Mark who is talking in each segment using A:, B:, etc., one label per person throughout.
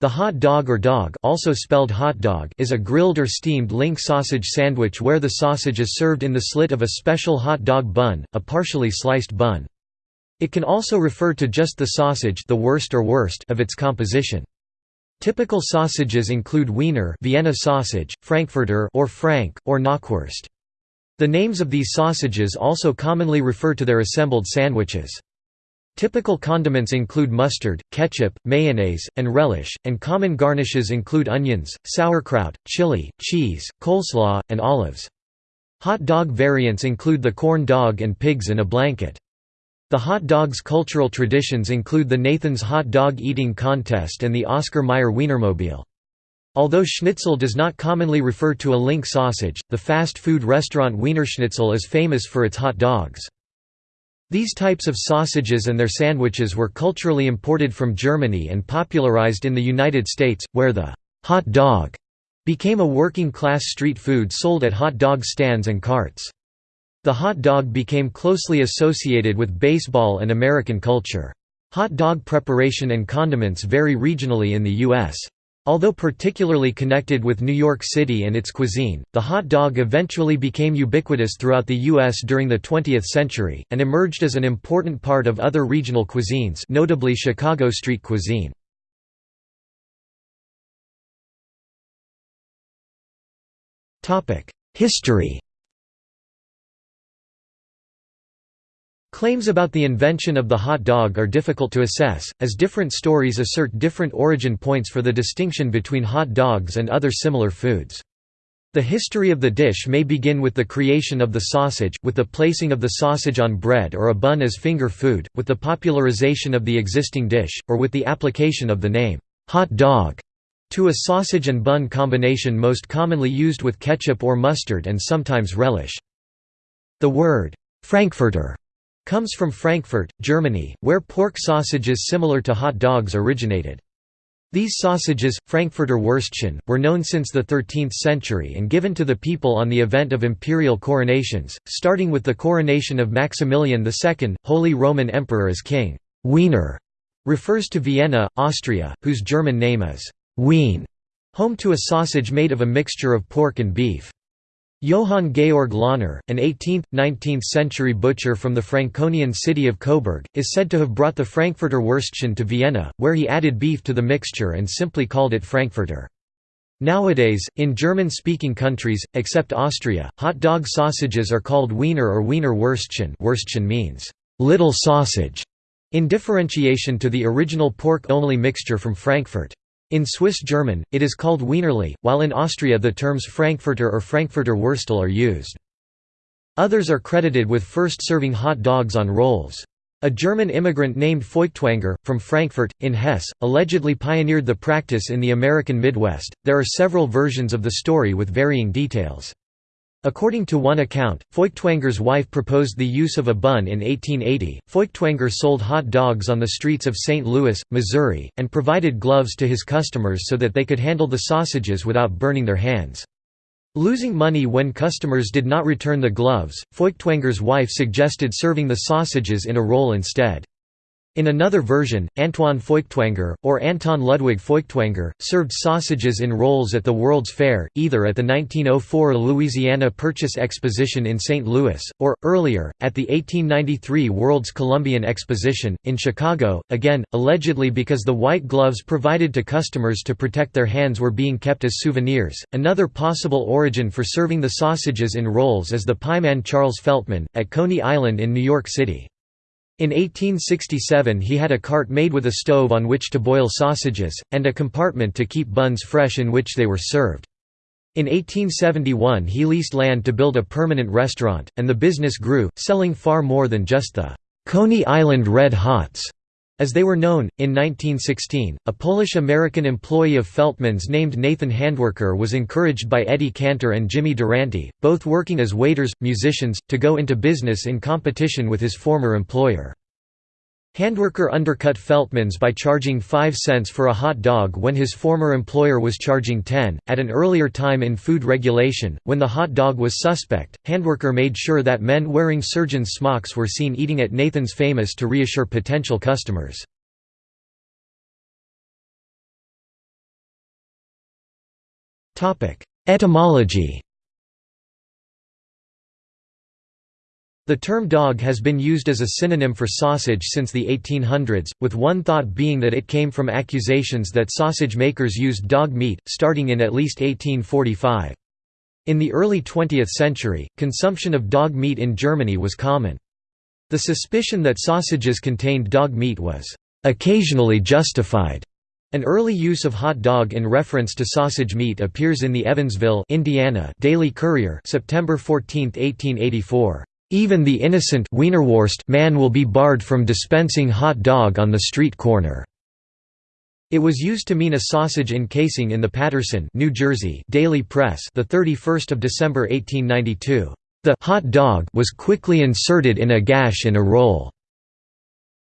A: The hot dog or dog also spelled hot dog is a grilled or steamed link sausage sandwich where the sausage is served in the slit of a special hot dog bun, a partially sliced bun. It can also refer to just the sausage the wurst or wurst of its composition. Typical sausages include Wiener Vienna sausage, Frankfurter or Frank, or Knockwurst. The names of these sausages also commonly refer to their assembled sandwiches. Typical condiments include mustard, ketchup, mayonnaise, and relish, and common garnishes include onions, sauerkraut, chili, cheese, coleslaw, and olives. Hot dog variants include the corn dog and pigs in a blanket. The hot dog's cultural traditions include the Nathan's Hot Dog Eating Contest and the Oscar Mayer Wienermobile. Although schnitzel does not commonly refer to a link sausage, the fast food restaurant Wienerschnitzel is famous for its hot dogs. These types of sausages and their sandwiches were culturally imported from Germany and popularized in the United States, where the hot dog became a working-class street food sold at hot dog stands and carts. The hot dog became closely associated with baseball and American culture. Hot dog preparation and condiments vary regionally in the U.S. Although particularly connected with New York City and its cuisine, the hot dog eventually became ubiquitous throughout the U.S. during the 20th century, and emerged as an important part of other regional cuisines notably Chicago street cuisine. History Claims about the invention of the hot dog are difficult to assess, as different stories assert different origin points for the distinction between hot dogs and other similar foods. The history of the dish may begin with the creation of the sausage, with the placing of the sausage on bread or a bun as finger food, with the popularization of the existing dish, or with the application of the name, hot dog, to a sausage and bun combination most commonly used with ketchup or mustard and sometimes relish. The word, Frankfurter comes from Frankfurt, Germany, where pork sausages similar to hot dogs originated. These sausages, Frankfurter Würstchen, were known since the 13th century and given to the people on the event of imperial coronations, starting with the coronation of Maximilian II, Holy Roman Emperor as king. Wiener refers to Vienna, Austria, whose German name is Wien, home to a sausage made of a mixture of pork and beef. Johann Georg Lahner, an 18th, 19th century butcher from the Franconian city of Coburg, is said to have brought the Frankfurter Würstchen to Vienna, where he added beef to the mixture and simply called it Frankfurter. Nowadays, in German-speaking countries, except Austria, hot dog sausages are called Wiener or Wiener Würstchen Würstchen means, little sausage, in differentiation to the original pork-only mixture from Frankfurt. In Swiss German, it is called Wienerli, while in Austria the terms Frankfurter or Frankfurter Wurstel are used. Others are credited with first serving hot dogs on rolls. A German immigrant named Feuchtwanger, from Frankfurt, in Hesse, allegedly pioneered the practice in the American Midwest. There are several versions of the story with varying details. According to one account, Feuchtwanger's wife proposed the use of a bun in 1880. Feuchtwanger sold hot dogs on the streets of St. Louis, Missouri, and provided gloves to his customers so that they could handle the sausages without burning their hands. Losing money when customers did not return the gloves, Feuchtwanger's wife suggested serving the sausages in a roll instead. In another version, Antoine Feuchtwanger, or Anton Ludwig Feuchtwanger, served sausages in rolls at the World's Fair, either at the 1904 Louisiana Purchase Exposition in St. Louis, or, earlier, at the 1893 World's Columbian Exposition, in Chicago, again, allegedly because the white gloves provided to customers to protect their hands were being kept as souvenirs. Another possible origin for serving the sausages in rolls is the pieman Charles Feltman, at Coney Island in New York City. In 1867 he had a cart made with a stove on which to boil sausages, and a compartment to keep buns fresh in which they were served. In 1871 he leased land to build a permanent restaurant, and the business grew, selling far more than just the Coney Island Red Hots. As they were known, in 1916, a Polish-American employee of Feltman's named Nathan Handwerker was encouraged by Eddie Cantor and Jimmy Durante, both working as waiters, musicians, to go into business in competition with his former employer. Handwerker undercut Feltman's by charging 5 cents for a hot dog when his former employer was charging 10. At an earlier time in food regulation, when the hot dog was suspect, Handwerker made sure that men wearing surgeon's smocks were seen eating at Nathan's Famous to reassure potential customers. Etymology The term dog has been used as a synonym for sausage since the 1800s, with one thought being that it came from accusations that sausage makers used dog meat, starting in at least 1845. In the early 20th century, consumption of dog meat in Germany was common. The suspicion that sausages contained dog meat was occasionally justified. An early use of hot dog in reference to sausage meat appears in the Evansville, Indiana Daily Courier, September 14, 1884. Even the innocent Wienerwurst man will be barred from dispensing hot dog on the street corner. It was used to mean a sausage encasing in the Paterson, New Jersey Daily Press, the 31st of December 1892. The hot dog was quickly inserted in a gash in a roll.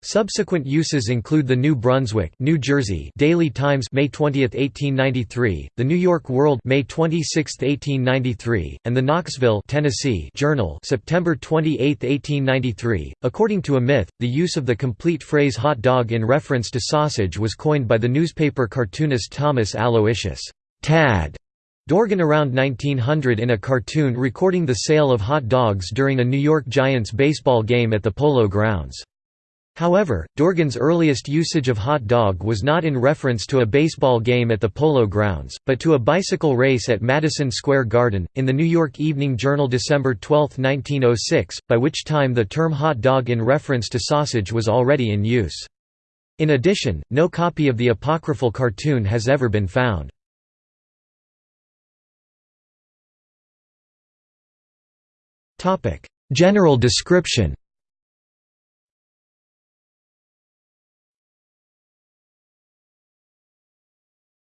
A: Subsequent uses include the New Brunswick, New Jersey Daily Times, May 20, 1893; the New York World, May 26, 1893; and the Knoxville, Tennessee Journal, September 28, 1893. According to a myth, the use of the complete phrase "hot dog" in reference to sausage was coined by the newspaper cartoonist Thomas Aloysius Tad Dorgan around 1900 in a cartoon recording the sale of hot dogs during a New York Giants baseball game at the Polo Grounds. However, Dorgan's earliest usage of hot dog was not in reference to a baseball game at the Polo Grounds, but to a bicycle race at Madison Square Garden, in the New York Evening Journal December 12, 1906, by which time the term hot dog in reference to sausage was already in use. In addition, no copy of the apocryphal cartoon has ever been found. General description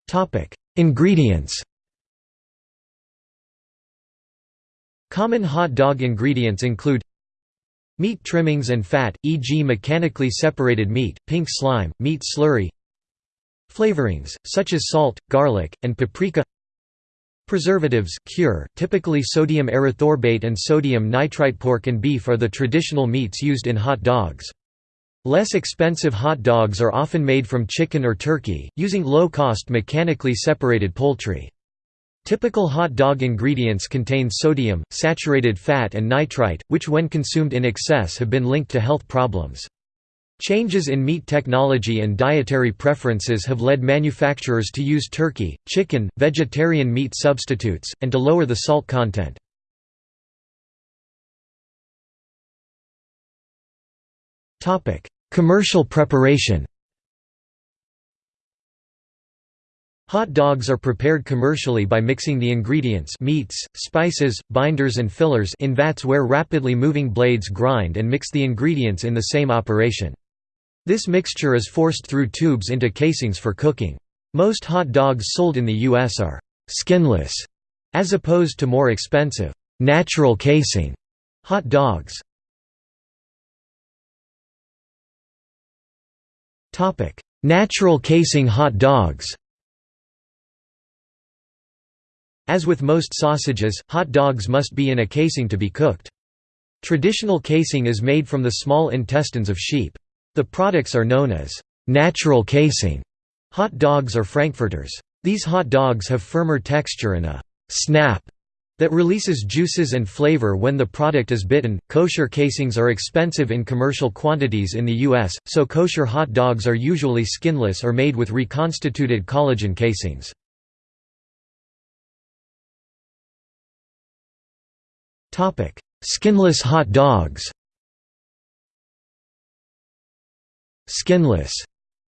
A: Topic: Ingredients. Common hot dog ingredients include meat trimmings and fat, e.g. mechanically separated meat, pink slime, meat slurry flavorings, such as salt, garlic, and paprika Preservatives cure, typically sodium erythorbate and sodium nitrite pork and beef are the traditional meats used in hot dogs. Less expensive hot dogs are often made from chicken or turkey, using low-cost mechanically separated poultry. Typical hot dog ingredients contain sodium, saturated fat and nitrite, which when consumed in excess have been linked to health problems. Changes in meat technology and dietary preferences have led manufacturers to use turkey, chicken, vegetarian meat substitutes, and to lower the salt content. Commercial preparation Hot dogs are prepared commercially by mixing the ingredients meats, spices, binders and fillers in vats where rapidly moving blades grind and mix the ingredients in the same operation. This mixture is forced through tubes into casings for cooking. Most hot dogs sold in the U.S. are «skinless», as opposed to more expensive «natural casing» hot dogs. Natural casing hot dogs As with most sausages, hot dogs must be in a casing to be cooked. Traditional casing is made from the small intestines of sheep. The products are known as natural casing hot dogs or frankfurters. These hot dogs have firmer texture and a snap that releases juices and flavor when the product is bitten. Kosher casings are expensive in commercial quantities in the US, so kosher hot dogs are usually skinless or made with reconstituted collagen casings. Topic: Skinless hot dogs. Skinless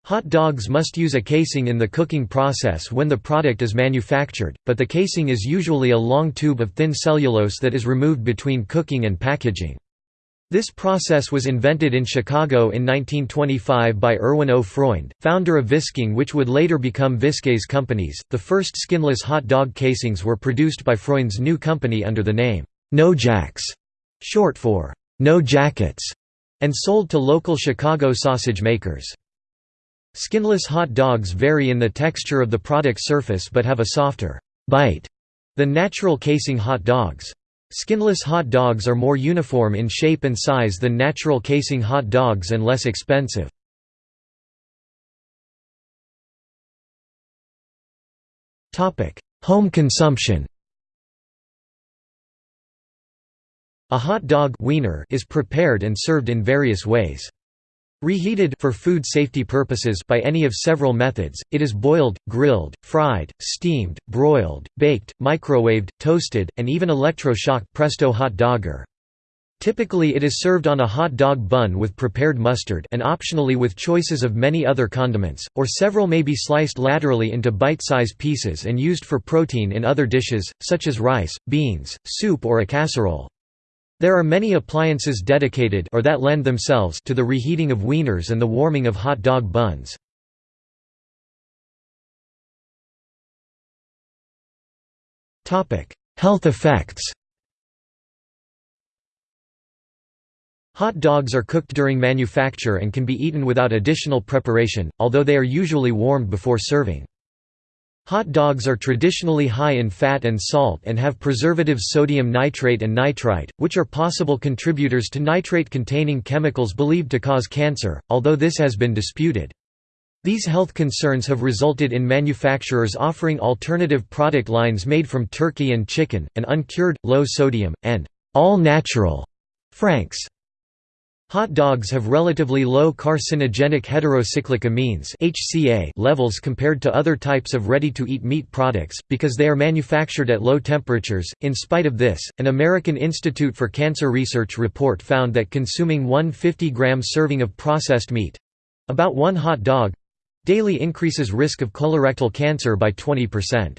A: Hot dogs must use a casing in the cooking process when the product is manufactured, but the casing is usually a long tube of thin cellulose that is removed between cooking and packaging. This process was invented in Chicago in 1925 by Erwin O. Freund, founder of Visking which would later become Viskase Companies. The first skinless hot dog casings were produced by Freund's new company under the name, No Jacks, short for No Jackets, and sold to local Chicago sausage makers. Skinless hot dogs vary in the texture of the product surface but have a softer bite than natural casing hot dogs. Skinless hot dogs are more uniform in shape and size than natural casing hot dogs and less expensive. Home consumption A hot dog wiener is prepared and served in various ways. Reheated for food safety purposes by any of several methods, it is boiled, grilled, fried, steamed, broiled, baked, microwaved, toasted, and even electro-shock presto hot dogger. Typically it is served on a hot dog bun with prepared mustard and optionally with choices of many other condiments, or several may be sliced laterally into bite-size pieces and used for protein in other dishes, such as rice, beans, soup or a casserole. There are many appliances dedicated or that lend themselves to the reheating of wieners and the warming of hot dog buns. Health effects Hot dogs are cooked during manufacture and can be eaten without additional preparation, although they are usually warmed before serving. Hot dogs are traditionally high in fat and salt and have preservatives sodium nitrate and nitrite, which are possible contributors to nitrate-containing chemicals believed to cause cancer, although this has been disputed. These health concerns have resulted in manufacturers offering alternative product lines made from turkey and chicken, and uncured, low-sodium, and all-natural franks. Hot dogs have relatively low carcinogenic heterocyclic amines (HCA) levels compared to other types of ready-to-eat meat products because they are manufactured at low temperatures. In spite of this, an American Institute for Cancer Research report found that consuming one 50-gram serving of processed meat, about one hot dog, daily increases risk of colorectal cancer by 20%.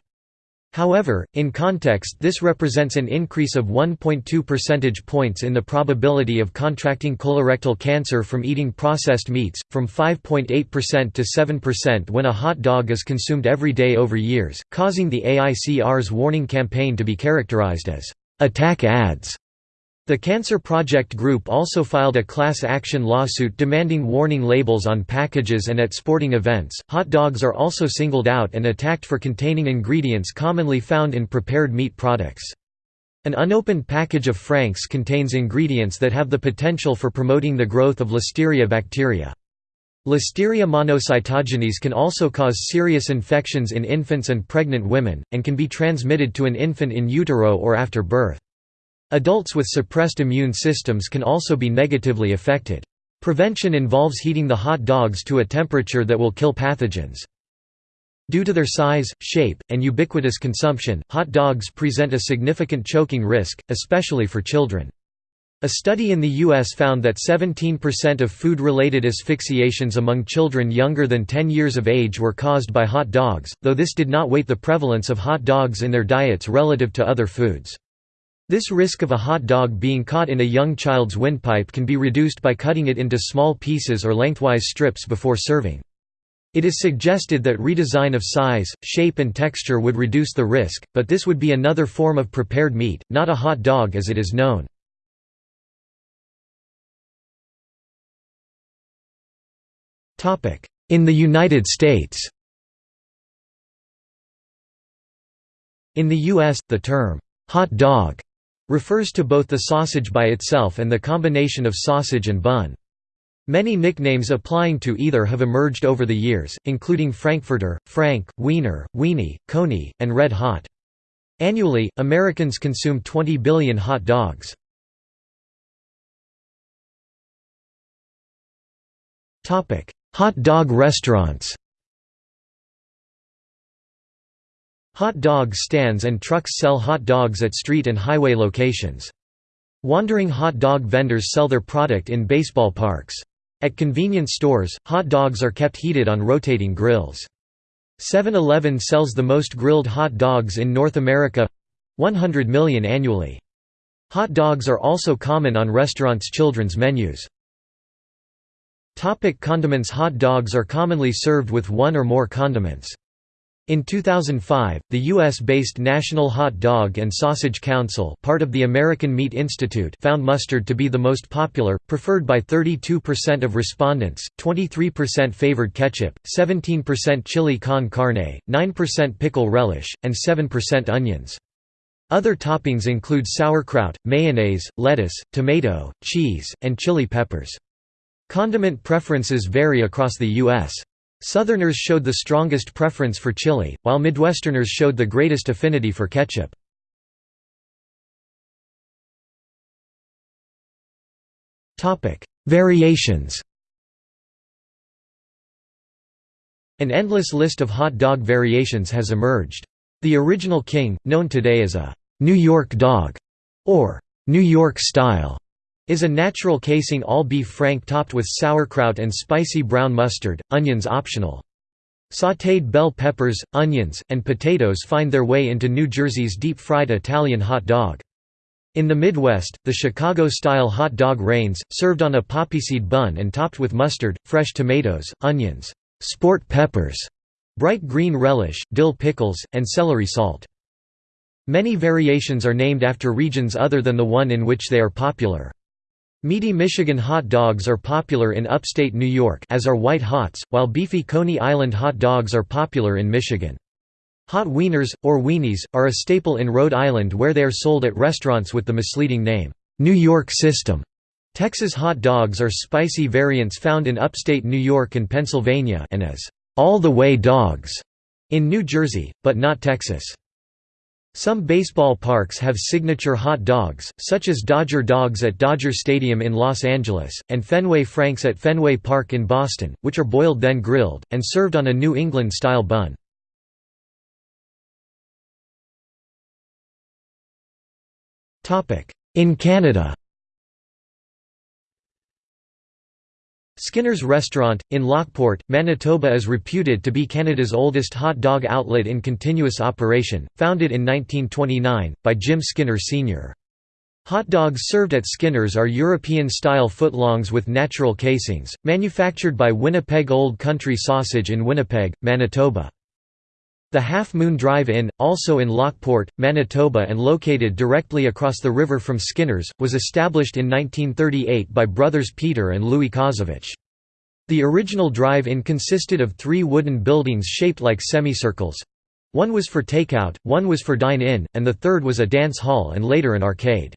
A: However, in context this represents an increase of 1.2 percentage points in the probability of contracting colorectal cancer from eating processed meats, from 5.8% to 7% when a hot dog is consumed every day over years, causing the AICR's warning campaign to be characterized as, "...attack ads." The Cancer Project Group also filed a class action lawsuit demanding warning labels on packages and at sporting events. Hot dogs are also singled out and attacked for containing ingredients commonly found in prepared meat products. An unopened package of Franks contains ingredients that have the potential for promoting the growth of Listeria bacteria. Listeria monocytogenes can also cause serious infections in infants and pregnant women, and can be transmitted to an infant in utero or after birth. Adults with suppressed immune systems can also be negatively affected. Prevention involves heating the hot dogs to a temperature that will kill pathogens. Due to their size, shape, and ubiquitous consumption, hot dogs present a significant choking risk, especially for children. A study in the U.S. found that 17% of food-related asphyxiations among children younger than 10 years of age were caused by hot dogs, though this did not weight the prevalence of hot dogs in their diets relative to other foods. This risk of a hot dog being caught in a young child's windpipe can be reduced by cutting it into small pieces or lengthwise strips before serving. It is suggested that redesign of size, shape and texture would reduce the risk, but this would be another form of prepared meat, not a hot dog as it is known. In the United States In the U.S., the term, hot dog refers to both the sausage by itself and the combination of sausage and bun. Many nicknames applying to either have emerged over the years, including Frankfurter, Frank, Wiener, Weenie, Coney, and Red Hot. Annually, Americans consume 20 billion hot dogs. Hot dog restaurants Hot dog stands and trucks sell hot dogs at street and highway locations. Wandering hot dog vendors sell their product in baseball parks. At convenience stores, hot dogs are kept heated on rotating grills. 7-Eleven sells the most grilled hot dogs in North America—100 million annually. Hot dogs are also common on restaurants' children's menus. Topic condiments Hot dogs are commonly served with one or more condiments. In 2005, the U.S.-based National Hot Dog and Sausage Council part of the American Meat Institute found mustard to be the most popular, preferred by 32% of respondents, 23% favored ketchup, 17% chili con carne, 9% pickle relish, and 7% onions. Other toppings include sauerkraut, mayonnaise, lettuce, tomato, cheese, and chili peppers. Condiment preferences vary across the U.S. Southerners showed the strongest preference for chili, while Midwesterners showed the greatest affinity for ketchup. Variations An endless list of hot dog variations has emerged. The original king, known today as a «New York dog» or «New York style», is a natural casing all-beef frank topped with sauerkraut and spicy brown mustard, onions optional. Sautéed bell peppers, onions, and potatoes find their way into New Jersey's deep-fried Italian hot dog. In the Midwest, the Chicago-style hot dog reigns, served on a poppyseed bun and topped with mustard, fresh tomatoes, onions, sport peppers, bright green relish, dill pickles, and celery salt. Many variations are named after regions other than the one in which they are popular. Meaty Michigan hot dogs are popular in upstate New York as are White Hots, while beefy Coney Island hot dogs are popular in Michigan. Hot wieners, or weenies, are a staple in Rhode Island where they are sold at restaurants with the misleading name, New York System. Texas hot dogs are spicy variants found in upstate New York and Pennsylvania and as all-the-way dogs in New Jersey, but not Texas. Some baseball parks have signature hot dogs, such as Dodger Dogs at Dodger Stadium in Los Angeles, and Fenway Franks at Fenway Park in Boston, which are boiled then grilled, and served on a New England-style bun. In Canada Skinner's Restaurant, in Lockport, Manitoba is reputed to be Canada's oldest hot dog outlet in continuous operation, founded in 1929, by Jim Skinner Sr. Hot dogs served at Skinner's are European-style footlongs with natural casings, manufactured by Winnipeg Old Country Sausage in Winnipeg, Manitoba. The Half Moon Drive-In, also in Lockport, Manitoba and located directly across the river from Skinner's, was established in 1938 by brothers Peter and Louis Kozovich. The original drive-in consisted of three wooden buildings shaped like semicircles. One was for takeout, one was for dine-in, and the third was a dance hall and later an arcade.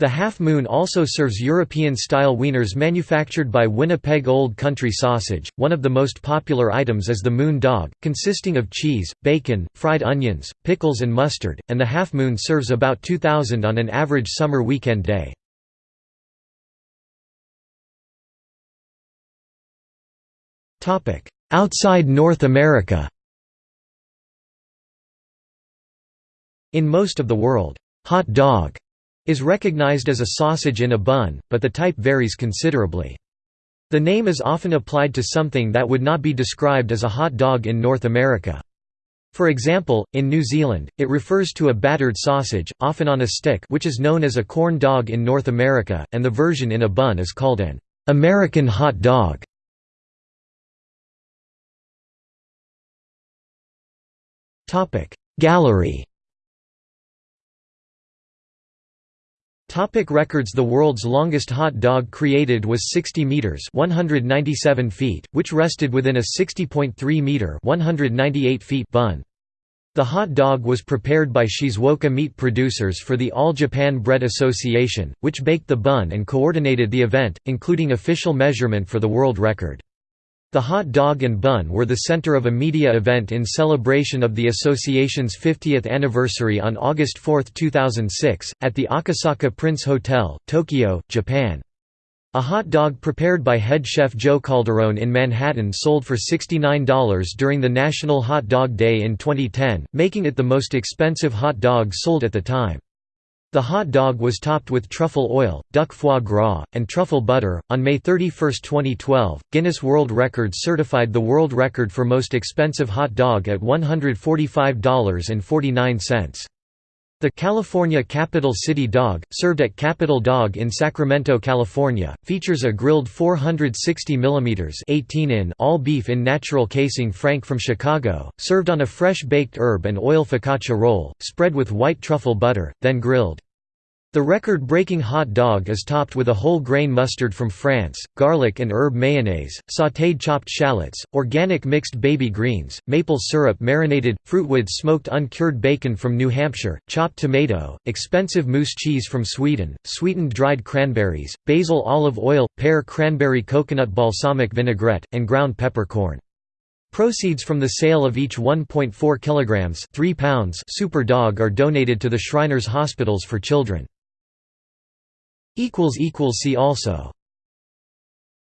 A: The Half Moon also serves European-style wieners manufactured by Winnipeg Old Country Sausage. One of the most popular items is the Moon Dog, consisting of cheese, bacon, fried onions, pickles and mustard, and the Half Moon serves about 2,000 on an average summer weekend day. Outside North America In most of the world, hot dog is recognized as a sausage in a bun, but the type varies considerably. The name is often applied to something that would not be described as a hot dog in North America. For example, in New Zealand, it refers to a battered sausage, often on a stick which is known as a corn dog in North America, and the version in a bun is called an American hot dog. Gallery Topic records The world's longest hot dog created was 60 meters (197 feet), which rested within a 60.3 meter (198 feet) bun. The hot dog was prepared by Shizuoka meat producers for the All Japan Bread Association, which baked the bun and coordinated the event, including official measurement for the world record. The hot dog and bun were the center of a media event in celebration of the association's 50th anniversary on August 4, 2006, at the Akasaka Prince Hotel, Tokyo, Japan. A hot dog prepared by head chef Joe Calderone in Manhattan sold for $69 during the National Hot Dog Day in 2010, making it the most expensive hot dog sold at the time. The hot dog was topped with truffle oil, duck foie gras, and truffle butter. On May 31, 2012, Guinness World Records certified the world record for most expensive hot dog at $145.49. The California Capital City Dog, served at Capital Dog in Sacramento, California, features a grilled 460 mm 18 in all beef in natural casing frank from Chicago, served on a fresh baked herb and oil focaccia roll, spread with white truffle butter, then grilled. The record-breaking hot dog is topped with a whole-grain mustard from France, garlic and herb mayonnaise, sautéed chopped shallots, organic mixed baby greens, maple syrup marinated, fruitwood smoked uncured bacon from New Hampshire, chopped tomato, expensive moose cheese from Sweden, sweetened dried cranberries, basil olive oil, pear cranberry coconut balsamic vinaigrette, and ground peppercorn. Proceeds from the sale of each 1.4 kilograms 3 pounds super dog are donated to the Shriners Hospitals for Children. See also